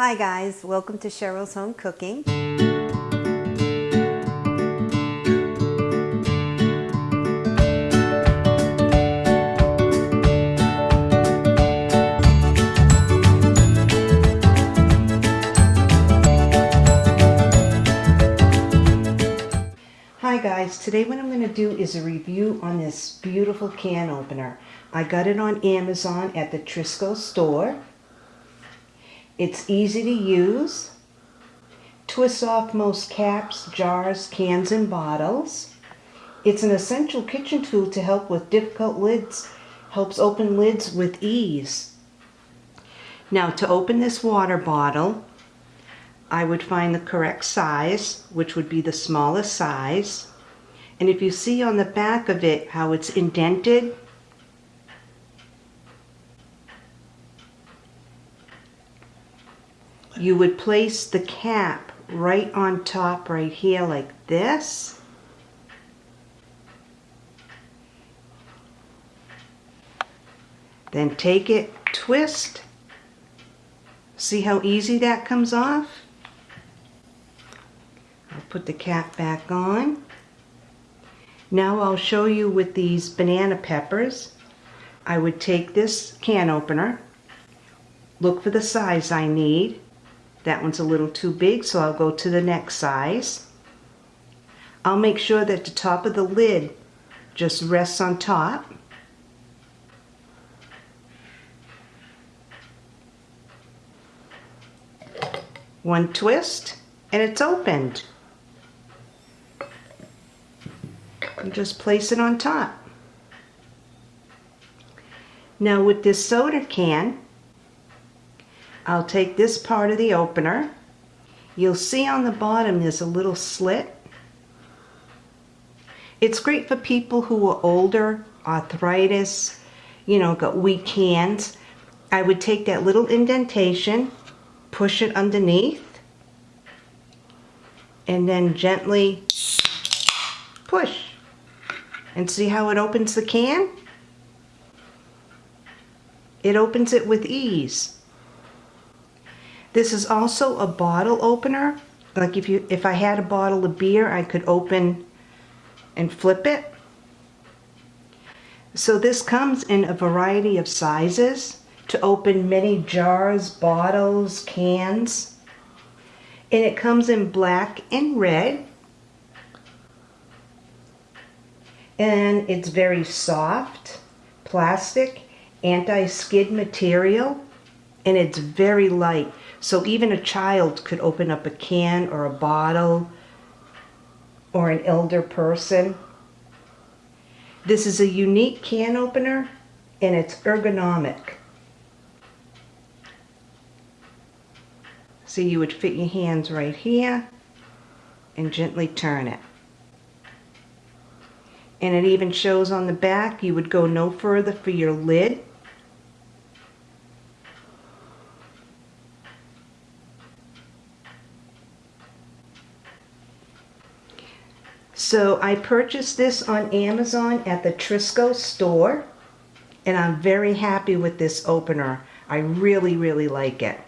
Hi guys, welcome to Cheryl's Home Cooking. Hi guys, today what I'm going to do is a review on this beautiful can opener. I got it on Amazon at the Trisco store. It's easy to use. Twists off most caps, jars, cans, and bottles. It's an essential kitchen tool to help with difficult lids, helps open lids with ease. Now to open this water bottle, I would find the correct size, which would be the smallest size. And if you see on the back of it how it's indented, you would place the cap right on top right here like this. Then take it, twist. See how easy that comes off? I'll put the cap back on. Now I'll show you with these banana peppers. I would take this can opener, look for the size I need, that one's a little too big, so I'll go to the next size. I'll make sure that the top of the lid just rests on top. One twist and it's opened. And just place it on top. Now with this soda can, I'll take this part of the opener. You'll see on the bottom there's a little slit. It's great for people who are older, arthritis, you know, got weak hands. I would take that little indentation, push it underneath, and then gently push. And see how it opens the can? It opens it with ease. This is also a bottle opener. Like if you if I had a bottle of beer, I could open and flip it. So this comes in a variety of sizes to open many jars, bottles, cans. And it comes in black and red. And it's very soft, plastic, anti-skid material, and it's very light. So even a child could open up a can or a bottle or an elder person. This is a unique can opener and it's ergonomic. So you would fit your hands right here and gently turn it. And it even shows on the back you would go no further for your lid So I purchased this on Amazon at the Trisco store and I'm very happy with this opener. I really, really like it.